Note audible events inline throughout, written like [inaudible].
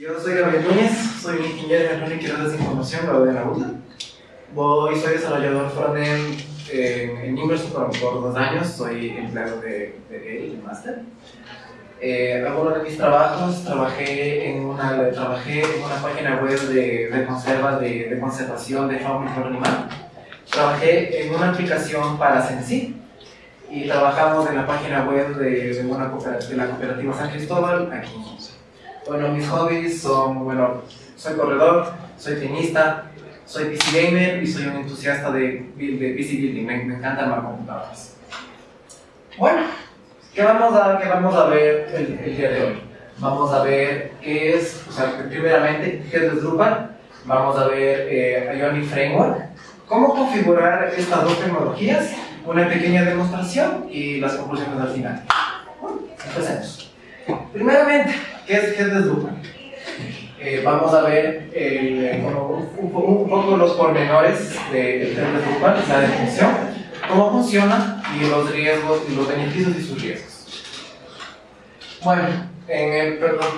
Yo soy Gabriel Núñez, soy ingeniero en y de información, graduado en la UTA. Voy, soy desarrollador frontend en, en Inverso por, por, dos años, soy empleado de, de él, de Master. Eh, algunos de mis trabajos, trabajé en una, trabajé en una página web de, de conserva, de, de, conservación de fauna y flora animal. Trabajé en una aplicación para Sensi y trabajamos en la página web de, de, una de la cooperativa San Cristóbal aquí bueno, mis hobbies son, bueno, soy corredor, soy tenista, soy PC gamer y soy un entusiasta de, de PC building, me, me encanta computadoras. Bueno, ¿qué vamos a, qué vamos a ver el, el, día de hoy? Vamos a ver qué es, o sea, primeramente, qué es Drupal, vamos a ver eh, Ionic Framework, cómo configurar estas dos tecnologías, una pequeña demostración y las conclusiones al final. Bueno, empecemos. Primeramente, ¿qué es, qué es? Eh, vamos a ver eh, un, un, poco los pormenores del de, de Drupal, la definición, cómo funciona y los riesgos y los beneficios y sus riesgos. Bueno, en el, perdón,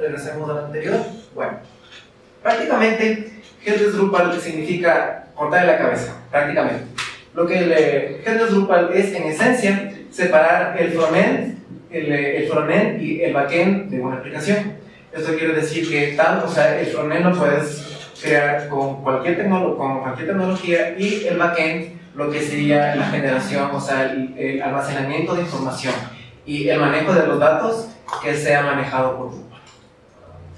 regresemos al anterior. Bueno, prácticamente, Headless Drupal significa cortar la cabeza, prácticamente. Lo que el Drupal es, en esencia, separar el frontend, el, el frontend y el backend de una aplicación. Esto quiere decir que tanto, o sea, el frontend lo puedes crear con cualquier, con cualquier tecnología y el backend lo que sería la generación, o sea, el, el, almacenamiento de información y el manejo de los datos que sea manejado por Drupal.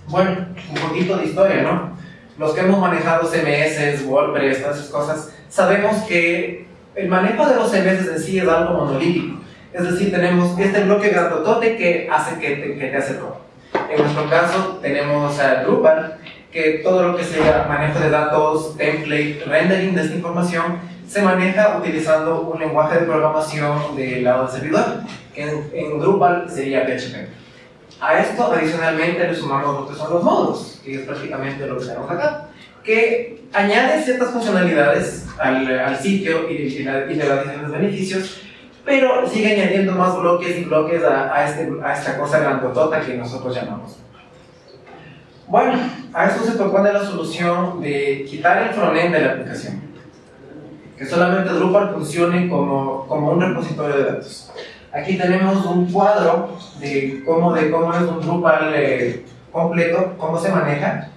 Bueno, un poquito de historia, ¿no? Los que hemos manejado CMS, WordPress, todas esas cosas, sabemos que el manejo de los CMS en sí es algo monolítico. Es decir, tenemos este bloque grandotote que hace que te, que te hace todo. En nuestro caso tenemos a Drupal, que todo lo que sea manejo de datos, template, rendering de esta información, se maneja utilizando un lenguaje de programación del lado del servidor, que en, Drupal sería PHP. A esto, adicionalmente, le sumamos lo que son los módulos, que es prácticamente lo que tenemos acá, que añade ciertas funcionalidades al, sitio y, y, y le da diferentes beneficios, pero sigue añadiendo más bloques y bloques a, a, este, a esta cosa grandotota que nosotros llamamos. Bueno, a esto se propone la solución de quitar el frontend de la aplicación, que solamente Drupal funcione como, como un repositorio de datos. Aquí tenemos un cuadro de cómo, de cómo es un Drupal eh, completo, cómo se maneja,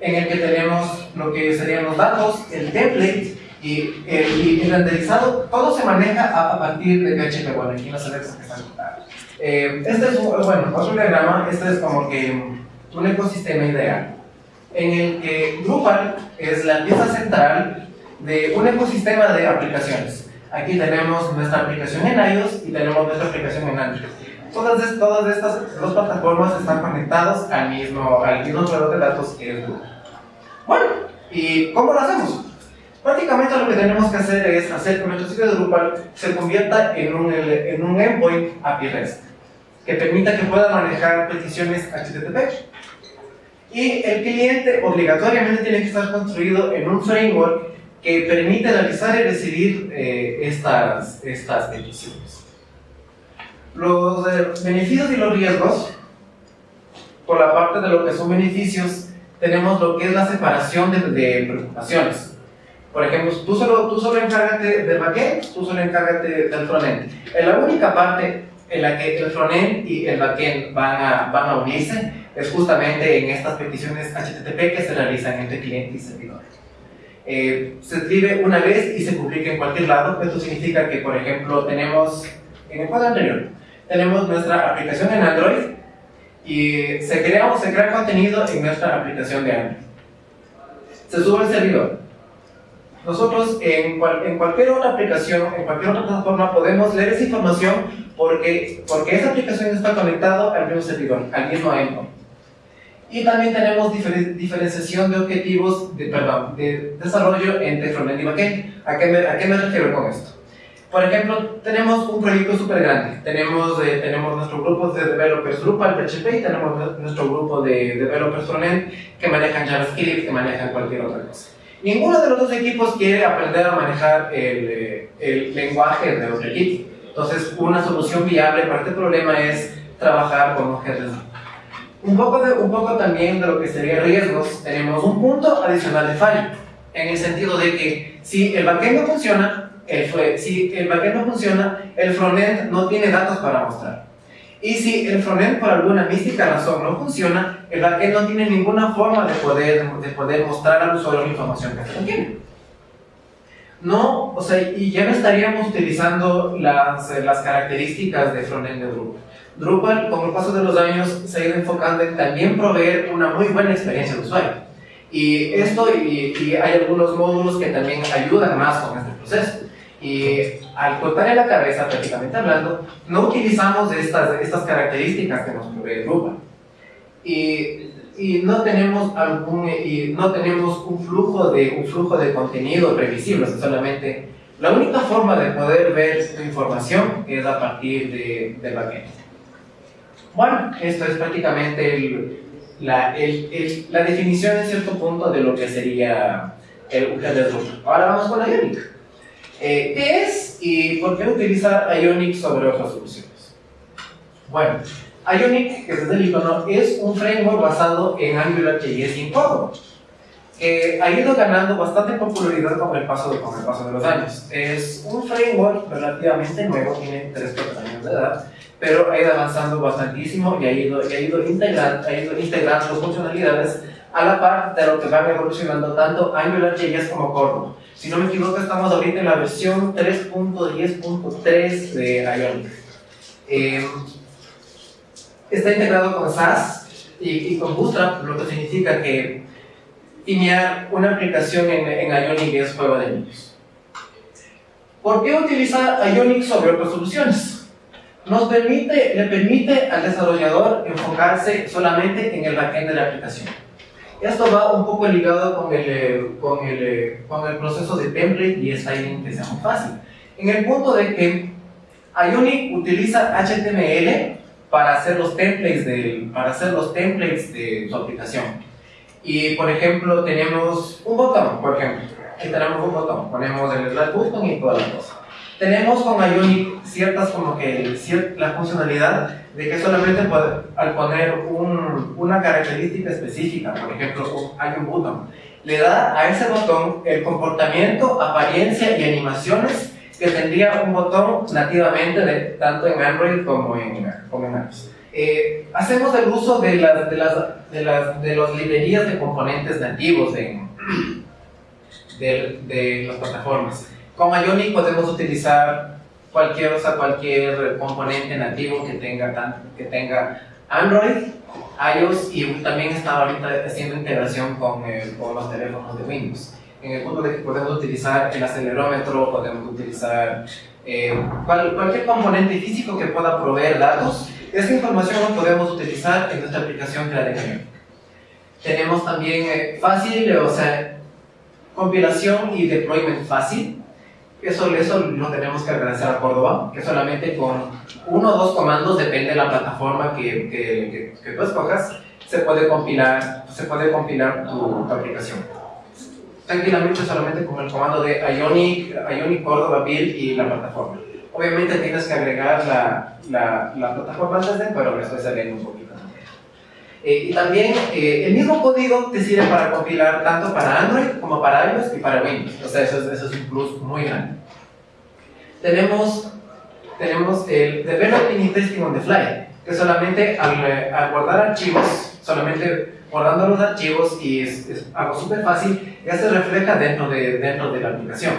en el que tenemos lo que serían los datos, el template, y el, y el renderizado, todo se maneja a, a, partir de PHP. Bueno, aquí se ve que está eh, Este es bueno, otro diagrama, este es como que un ecosistema ideal, en el que Drupal es la pieza central de un ecosistema de aplicaciones. Aquí tenemos nuestra aplicación en iOS y tenemos nuestra aplicación en Android. Todas, todas estas dos plataformas están conectadas al mismo, al mismo de datos que es Drupal. Bueno, ¿y cómo lo hacemos? Prácticamente lo que tenemos que hacer es hacer que nuestro sitio de Drupal se convierta en un, en un endpoint API REST que permita que pueda manejar peticiones HTTP. Y el cliente obligatoriamente tiene que estar construido en un framework que permite analizar y recibir eh, estas, estas peticiones. Los eh, beneficios y los riesgos, por la parte de lo que son beneficios, tenemos lo que es la separación de, de preocupaciones. Por ejemplo, tú solo, tú solo encárgate del backend, tú solo encárgate del frontend. En la única parte en la que el frontend y el backend van a, van a unirse es justamente en estas peticiones HTTP que se realizan entre cliente y servidor. Eh, se escribe una vez y se publica en cualquier lado. Esto significa que, por ejemplo, tenemos, en el cuadro anterior, tenemos nuestra aplicación en Android y se crea, se crea contenido en nuestra aplicación de Android. Se sube al servidor nosotros en, cual, en, cualquier otra aplicación, en cualquier otra plataforma, podemos leer esa información porque, porque esa aplicación está conectada al mismo servidor, al mismo endpoint. Y también tenemos diferen, diferenciación de objetivos, de, perdón, de desarrollo entre frontend y backend. ¿A qué, me, ¿A qué me refiero con esto? Por ejemplo, tenemos un proyecto súper grande. Tenemos, eh, tenemos nuestro grupo de developers Drupal, PHP, y tenemos nuestro grupo de developers frontend que manejan JavaScript, que manejan cualquier otra cosa. Ninguno de los dos equipos quiere aprender a manejar el, eh, el lenguaje de otro equipo. Entonces, una solución viable para este problema es trabajar con objetos. Un poco, de, un poco también de lo que sería riesgos, tenemos un punto adicional de fallo, en el sentido de que si el backend no funciona, el, si el backend no funciona, el frontend no tiene datos para mostrar. Y si el frontend por alguna mística razón no funciona, el backend no tiene ninguna forma de poder, de poder mostrar al usuario la información que se tiene. No, o sea, y ya no estaríamos utilizando las, las características de frontend de Drupal. Drupal, con el paso de los años, se ha ido enfocando en también proveer una muy buena experiencia de usuario. Y esto, y, y hay algunos módulos que también ayudan más con este proceso. Y al cortar en la cabeza, prácticamente hablando, no utilizamos estas, estas características que nos provee Drupal. Y, y, no tenemos algún, y no tenemos un flujo de, un flujo de contenido previsible, solamente la única forma de poder ver información es a partir de, del backend. Bueno, esto es prácticamente la, el, la definición en cierto punto de lo que sería el Drupal. Ahora vamos con la Ionic. Eh, ¿Qué es y por qué utilizar Ionic sobre otras soluciones? Bueno, Ionic, que es el icono, es un framework basado en AngularJS y Córdoba, que ha ido ganando bastante popularidad con el, paso con el paso de los años. Es un framework relativamente nuevo, tiene 3 4 años de edad, pero ha ido avanzando bastantísimo y ha ido, y ha ido, integrando, ha ido integrando funcionalidades a la par de lo que van evolucionando tanto AngularJS como Córdoba. Si no me equivoco, estamos ahorita en la versión 3.10.3 de Ionic. Eh, está integrado con SAS y, con Bootstrap, lo que significa que tinear una aplicación en, en Ionic es juego de niños. ¿Por qué utilizar Ionic sobre otras soluciones? Nos permite, le permite al desarrollador enfocarse solamente en el backend de la aplicación esto va un poco ligado con el, eh, con el, eh, con el proceso de template y styling que sea muy fácil. En el punto de que Ionic utiliza HTML para hacer los templates de, para hacer los templates de su aplicación. Y por ejemplo, tenemos un botón, por ejemplo. Aquí tenemos un botón, ponemos el slide button y todas las cosas. Tenemos con Ionic ciertas como que la funcionalidad de que solamente al poner un, una característica específica, por ejemplo, hay un botón, le da a ese botón el comportamiento, apariencia y animaciones que tendría un botón nativamente de, tanto en Android como en, como en iOS. Eh, hacemos el uso de, las, de, las, de, las, de las librerías de componentes nativos en, [clears throat] de, de las plataformas. Con Ionic podemos utilizar cualquier, o sea, cualquier componente nativo que tenga, que tenga Android, iOS y también está ahorita haciendo integración con, con los teléfonos de Windows. En el punto de que podemos utilizar el acelerómetro, podemos utilizar eh, cualquier componente físico que pueda proveer datos. Esta información la podemos utilizar en nuestra aplicación que la de Tenemos también eh, fácil, o sea, compilación y deployment fácil. Eso, eso lo tenemos que agradecer a Córdoba, que solamente con uno o dos comandos, depende de la plataforma que, que, que, tú escojas, se puede compilar, se puede compilar tu, aplicación. Tranquilamente solamente con el comando de Ionic, Ionic Córdoba Build y la plataforma. Obviamente tienes que agregar la, la, la plataforma antes de, pero me estoy saliendo un poquito. Eh, y también eh, el mismo código te sirve para compilar tanto para Android como para iOS y para Windows. O sea, eso es, eso es un plus muy grande. Tenemos, tenemos el Developing Testing on the Fly, que solamente al, eh, al guardar archivos, solamente guardando los archivos y es, es algo súper fácil, ya se refleja dentro de, dentro de la aplicación.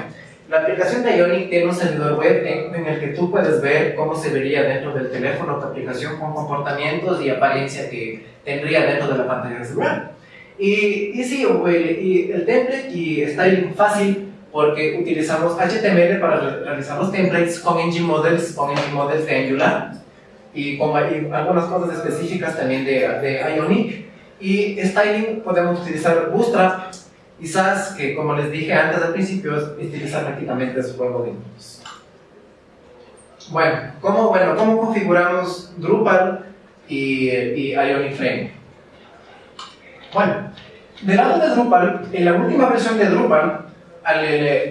La aplicación de Ionic tiene un servidor web en, el que tú puedes ver cómo se vería dentro del teléfono tu aplicación con comportamientos y apariencia que tendría dentro de la pantalla de celular. Y, y sí, y el template y styling fácil porque utilizamos HTML para realizar los templates con Engine Models, con Engine Models de Angular y con algunas cosas específicas también de, de Ionic. Y styling podemos utilizar Bootstrap Quizás que, como les dije antes al principio, es utilizar prácticamente su juego de inputs. Bueno, ¿cómo, bueno, ¿cómo configuramos Drupal y, y Ionic Frame? Bueno, del lado de Drupal, en la última versión de Drupal,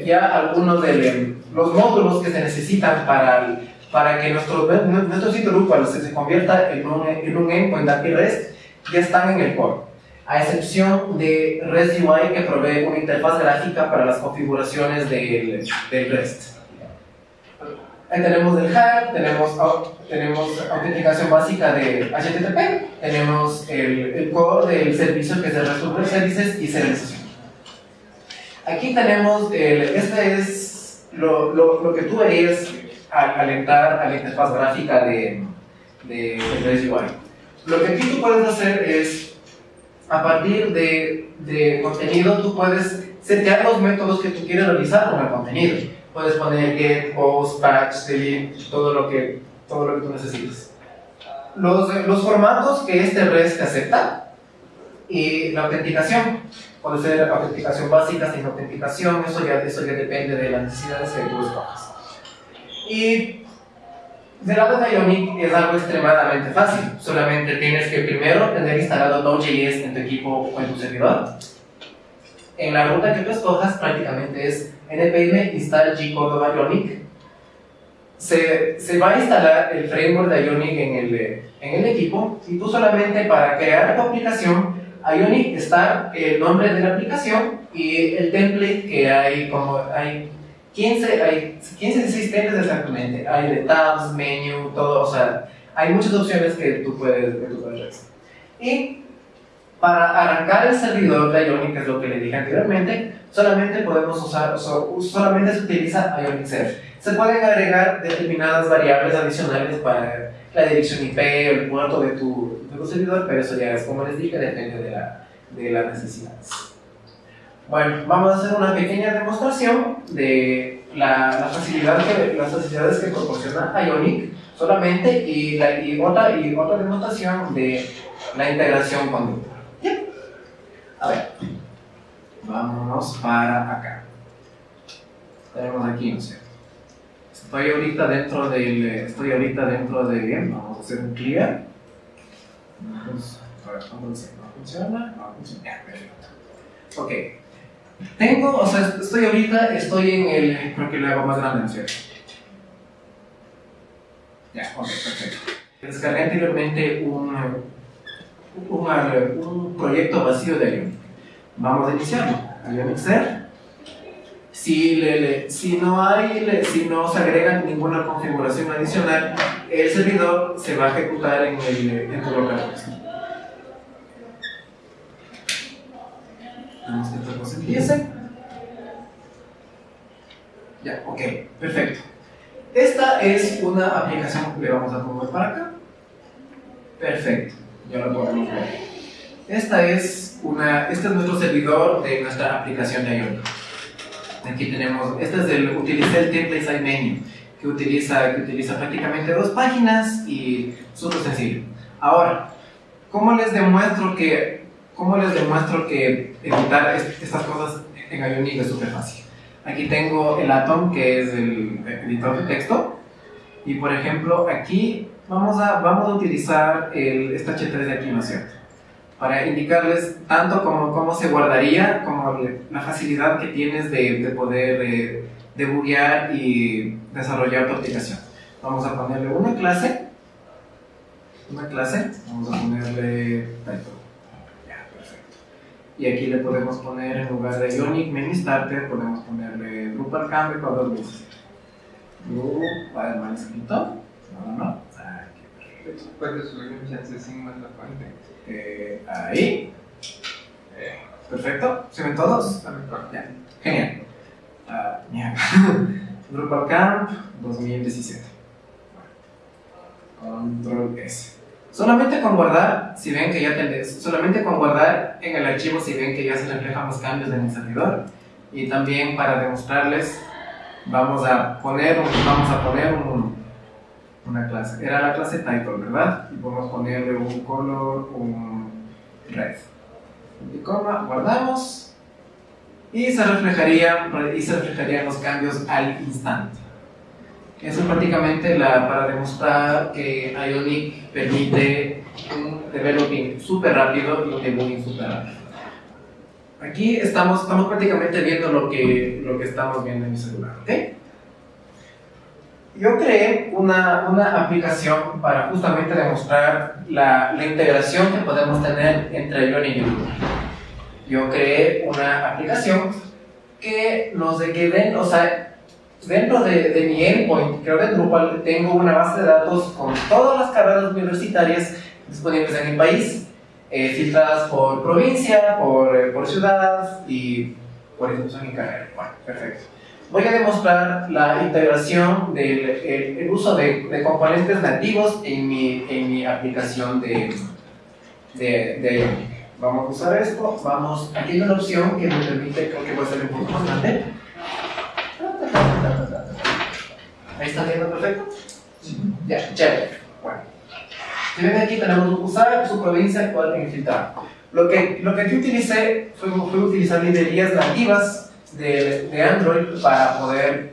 ya algunos de los módulos que se necesitan para, para que nuestro, nuestro sitio Drupal se, se convierta en un, en un endpoint API REST ya están en el core, a excepción de REST UI que provee una interfaz gráfica para las configuraciones del, del REST. Ahí tenemos el HAR, tenemos, tenemos autenticación básica de HTTP, tenemos el, el core del servicio que es el REST Services y serialización. Aquí tenemos, el, este es lo, lo, lo que tú verías al, al, entrar a la interfaz gráfica de, de, de UI. Lo que aquí tú puedes hacer es, a partir de, de contenido, tú puedes setear los métodos que tú quieres realizar con el contenido. Puedes poner get, post, patch, delete, todo lo que, todo lo que tú necesites. Los, los formatos que este REST acepta y la autenticación. Puede ser autenticación básica, sin autenticación, eso ya, eso ya depende de las necesidades que tú escojas. Y del lado de Ionic es algo extremadamente fácil. Solamente tienes que primero tener instalado Node.js en tu equipo o en tu servidor. En la ruta que tú escojas prácticamente es npm install gcode Ionic. Se, se, va a instalar el framework de Ionic en el, en el equipo y tú solamente para crear tu aplicación Ionic está el nombre de la aplicación y el template que hay como hay 15, hay 15, 16 templates exactamente. Hay de tabs, menu, todo, o sea, hay muchas opciones que tú puedes, que tú puedes Y para arrancar el servidor de Ionic, que es lo que le dije anteriormente, solamente podemos usar, solamente se utiliza Ionic Serve. Se pueden agregar determinadas variables adicionales para la dirección IP o el puerto de tu, de tu servidor, pero eso ya es, como les dije, depende de, la, de las necesidades. Bueno, vamos a hacer una pequeña demostración de la, la facilidad que, las facilidades que proporciona Ionic solamente y, la, y, otra, y otra demostración de la integración con Drupal. ¿Bien? A ver, vámonos para acá. Tenemos aquí, no sé. Estoy ahorita dentro del, estoy ahorita dentro de, vamos a hacer un clear. Vamos a ver, ¿cómo funciona? No funciona. Ok. Tengo, o sea, estoy ahorita, estoy en el, creo que lo hago más grande, ¿no es cierto? Ya, ok, perfecto. Descargué anteriormente un, un, un proyecto vacío de. Vamos a iniciarlo. Ionic Ser. Si, le, si, no hay, si no se agrega ninguna configuración adicional, el servidor se va a ejecutar en, el, en tu localhost. Vamos que esta cosa empiece. Ya, ok, perfecto. Esta es una aplicación que le vamos a mover para acá. Perfecto, ya lo podemos ver. Esta es una, este es nuestro servidor de nuestra aplicación de Ionic. Aquí tenemos, este es el, utilicé el template side menu, que utiliza, que utiliza prácticamente dos páginas y súper sencillo. Ahora, ¿cómo les demuestro que ¿Cómo les demuestro que editar estas cosas en Ionic es súper fácil? Aquí tengo el Atom, que es el editor de texto. Y por ejemplo, aquí vamos a, vamos a utilizar el H3 de aquí, ¿no es cierto? Para indicarles tanto como cómo se guardaría, como la facilidad que tienes de, de poder eh, debuguear y desarrollar tu aplicación. Vamos a ponerle una clase. Una clase. Vamos a ponerle y aquí le podemos poner en lugar de Ionic Menu Starter, podemos ponerle Drupal Camp dos veces. Drupal mal escrito. No, no, no. Aquí, perfecto. Puedes subir un chance sin más la fuente. Eh, ahí. Eh, perfecto. ¿Se ven todos? Ya. Genial. Uh, Drupal [laughs] Camp 2017. Control S. Solamente con guardar, si ven que ya tenés, solamente con guardar en el archivo si ven que ya se reflejan los cambios en el servidor. Y también para demostrarles, vamos a poner, un, vamos a poner un, una clase. Era la clase title, ¿verdad? Y podemos ponerle un color, un red. Y coma, guardamos. Y se reflejaría, y se reflejarían los cambios al instante. Eso es prácticamente la, para demostrar que Ionic permite un developing súper rápido y un debugging súper rápido. Aquí estamos, estamos prácticamente viendo lo que, lo que estamos viendo en mi celular, ¿ok? Yo creé una, una aplicación para justamente demostrar la, la integración que podemos tener entre Ion y YouTube. Yo creé una aplicación que nos de que den, o sea, dentro de, de, mi endpoint, creo de Drupal, tengo una base de datos con todas las carreras universitarias disponibles en el país, eh, filtradas por provincia, por, eh, por ciudad y por institución y carrera. Bueno, perfecto voy a demostrar la integración del el, uso de, de, componentes nativos en mi, en mi aplicación de, de, de, Vamos a usar esto, vamos, aquí hay una opción que me permite, creo que puede ser un poco más grande. Ahí está viendo perfecto. Ya, chévere. Bueno. Si ven aquí tenemos usar su provincia actual en filtrar. Lo que, lo que yo utilicé fue, fue utilizar librerías nativas de, de Android para poder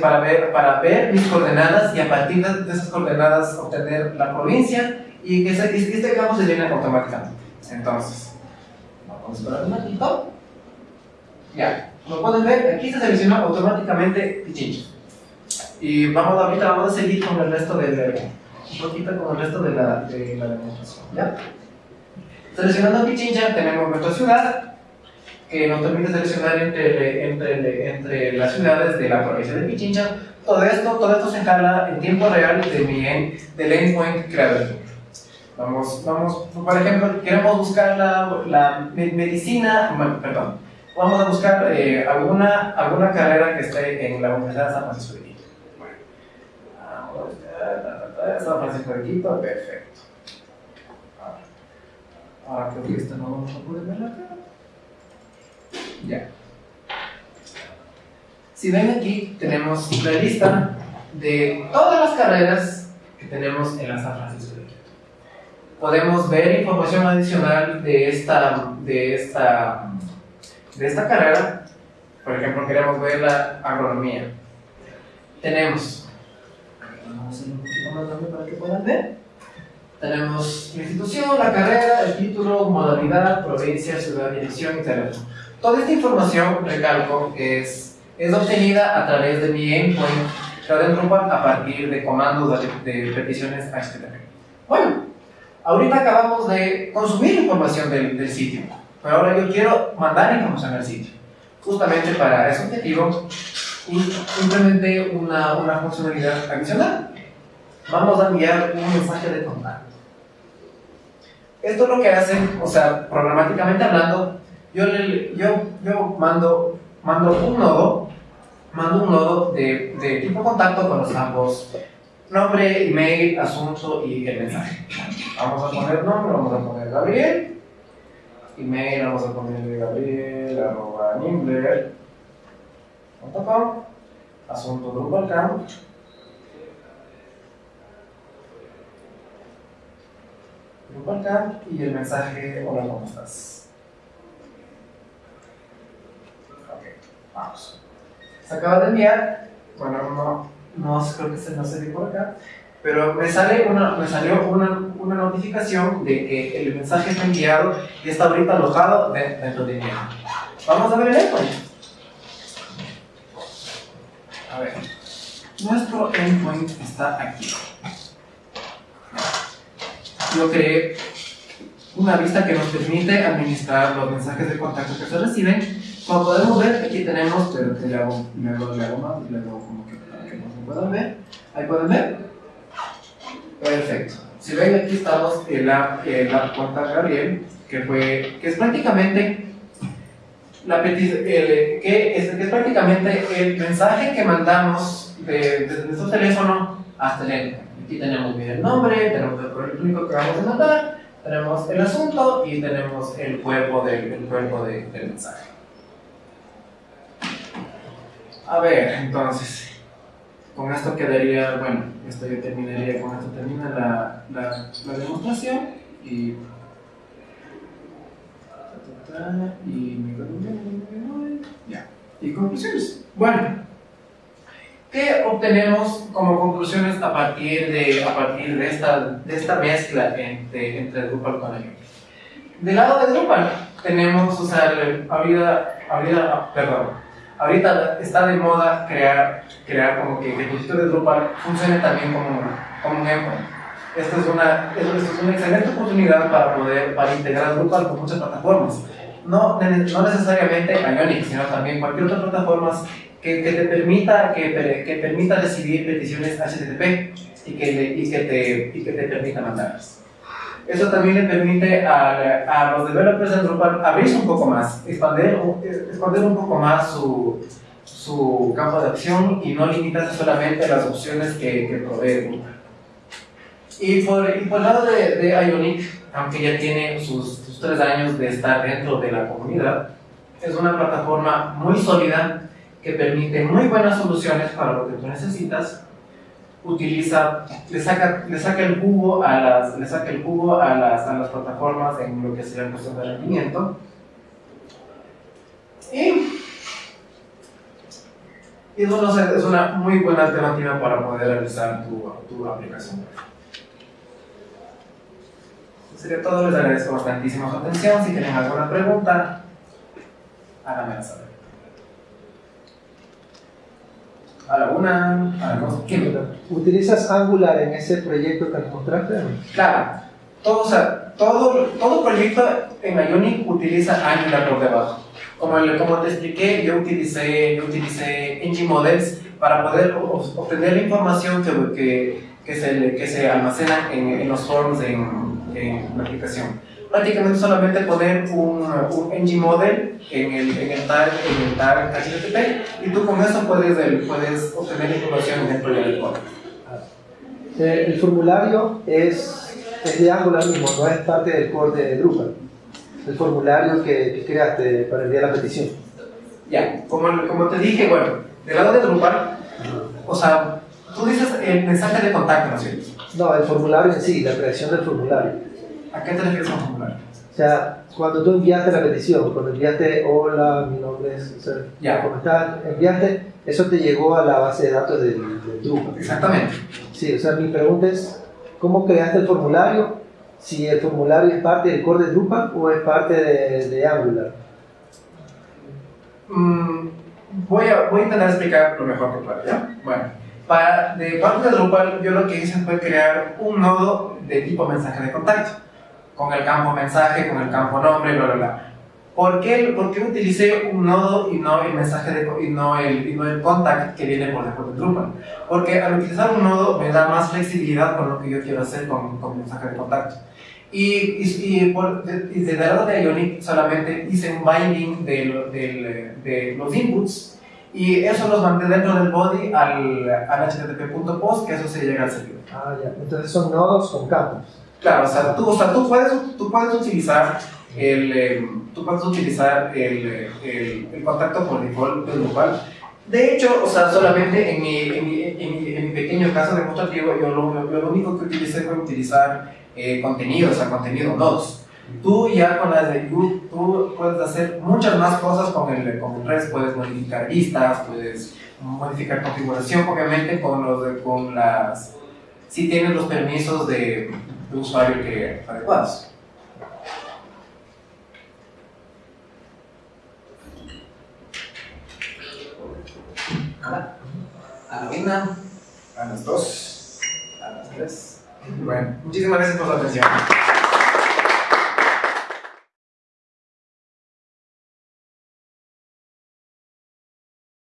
para ver, para ver mis coordenadas y a partir de, esas coordenadas obtener la provincia y que este, este campo se llena automáticamente. Entonces, vamos a un ratito. Ya, como pueden ver, aquí se selecciona automáticamente Pichincha. Y vamos ahorita vamos a seguir con el resto del un poquito con el resto de la, de la demostración. ¿ya? Seleccionando Pichincha tenemos nuestra ciudad que nos permite seleccionar entre, entre, entre las ciudades de la provincia de Pichincha. Todo esto, todo esto se encarga en tiempo real de mi del endpoint creador. Vamos, vamos, por ejemplo, queremos buscar la, la medicina, perdón, vamos a buscar eh, alguna, alguna carrera que esté en la Universidad de San Francisco de Quito. Bueno, vamos a San Francisco de Quito, perfecto. Ahora creo que esta no vamos a poder verla acá. Si ven aquí, tenemos la lista de todas las carreras que tenemos en la San Francisco de Quito. Podemos ver información adicional de esta, de esta, de esta carrera. Por ejemplo, queremos ver la agronomía. Tenemos, un poquito más grande para que puedan ver. Tenemos la institución, la carrera, el título, modalidad, provincia, ciudad, dirección y teléfono. Toda esta información, recalco, es, es obtenida a través de mi endpoint de Drupal a partir de comandos de, de peticiones HTTP. Bueno, ahorita acabamos de consumir información del, del sitio, pero ahora yo quiero mandar información al sitio. Justamente para ese objetivo, implementé una, una funcionalidad adicional. Vamos a enviar un mensaje de contacto. Esto es lo que hace, o sea, programáticamente hablando, yo, yo, yo mando, mando un nodo, mando un nodo de, de tipo contacto con los ambos. Nombre, email, asunto y el mensaje. Vamos a poner nombre, vamos a poner Gabriel, email, vamos a poner Gabriel, asunto Drupalcamp, Drupalcamp y el mensaje, hola, ¿cómo estás? Vamos. Se acaba de enviar, bueno, no, no creo que se, no se por acá, pero me, sale una, me salió una, una, notificación de que el mensaje está enviado y está ahorita alojado dentro de mi Vamos a ver el endpoint. A ver, nuestro endpoint está aquí. Yo creé una vista que nos permite administrar los mensajes de contacto que se reciben como podemos ver, aquí tenemos, pero te le hago, me hago, le hago más, le hago como que para que no se puedan ver. Ahí pueden ver. Perfecto. Si ven, aquí estamos en la, en la cuenta Gabriel, que, fue, que es prácticamente la petición, que, es, que es prácticamente el mensaje que mandamos de, desde nuestro teléfono hasta el endpoint. Aquí tenemos bien el nombre, tenemos el correo electrónico que vamos a mandar, tenemos el asunto y tenemos el cuerpo, del, el cuerpo de, del mensaje. A ver, entonces, con esto quedaría, bueno, esto ya terminaría, con esto termina la, la, demostración y y ya. Y conclusiones. Bueno, ¿qué obtenemos como conclusiones a partir de, a partir de, esta, de esta mezcla entre, entre Drupal con Ion? Del lado de Drupal tenemos, o sea, habría, habría, perdón, ahorita está de moda crear, crear como que, el el de Drupal funcione también como, como un endpoint. Esto es, una, esto es una excelente oportunidad para poder para integrar Drupal con muchas plataformas. No, no necesariamente Ionic, sino también cualquier otra plataforma que, que te permita, que, que, permita recibir peticiones HTTP y que, y que, te, y que te permita mandarlas. Eso también le permite a, a, los developers de Drupal abrirse un poco más, expandir, expandir un poco más su, su campo de acción y no limitarse solamente a las opciones que, que provee Drupal. Y por, y por el lado de, de Ionic, aunque ya tiene sus, sus, tres años de estar dentro de la comunidad, es una plataforma muy sólida que permite muy buenas soluciones para lo que tú necesitas. Utiliza, le saca, le saca el jugo a las, le saca el jugo a las, a las plataformas en lo que sería cuestión de rendimiento. Y, y eso es una muy buena alternativa para poder realizar tu, tu aplicación sería todo, les agradezco bastantísimo su atención. Si tienen alguna pregunta, háganmela saber. A la una, a la dos, ¿qué? ¿Utilizas Angular en ese proyecto que nos mostraste? Claro, todo, o sea, todo, todo proyecto en Ionic utiliza Angular por debajo. Como, como te expliqué, yo utilicé, yo utilicé Models para poder obtener la información que, que, que, se, que se almacena en, en los forms en, en la aplicación. Prácticamente solamente poner un, un ng model en el, en el tag, en el tag HTTP y tú con eso puedes, puedes obtener información dentro del código. Eh, el formulario es, es de Angular mismo, no es parte del core de Drupal. El formulario que, que creaste para enviar la petición. Ya, como, como te dije, bueno, del lado de Drupal, o sea, tú dices el mensaje de contacto, ¿no es cierto? No, el formulario en sí, la creación del formulario. ¿A qué te refieres con formulario? O sea, cuando tú enviaste la petición, cuando enviaste hola, mi nombre es, o sea, ¿cómo estás? Enviaste, eso te llegó a la base de datos del, del Drupal. Exactamente. Sí, o sea, mi pregunta es, ¿cómo creaste el formulario? Si el formulario es parte del core de Drupal o es parte de, de Angular. Mm, voy, a, voy a intentar explicar lo mejor que pueda, ¿ya? Bueno, para, de parte de Drupal, yo lo que hice fue crear un nodo de tipo mensaje de contacto con el campo mensaje, con el campo nombre, bla, bla, bla. ¿Por qué, ¿Por qué utilicé un nodo y no el mensaje de, y no el, y no el contact que viene por default de Drupal? Porque al utilizar un nodo me da más flexibilidad con lo que yo quiero hacer con, con mensaje de contacto. Y, y, y, por, desde el lado de Ionic solamente hice un binding de, de, de, los inputs y eso los mandé dentro del body al, al http.post que eso se llega al servidor. Ah, ya. Entonces son nodos con campos. Claro, o sea, tú, o sea, tú, puedes, tú puedes utilizar el, eh, tú puedes utilizar el, el, el, contacto por default del local. De hecho, o sea, solamente en mi, en mi, en mi, pequeño caso demostrativo, yo lo, lo, único que utilicé fue utilizar eh, contenido, o sea, contenido nodos. Tú ya con las de YouTube, tú puedes hacer muchas más cosas con el, con el puedes modificar vistas, puedes modificar configuración, obviamente con, los, con las, si tienes los permisos de, de usuario que adecuados. A la una, a las dos, a las tres. Bueno, muchísimas gracias por su atención.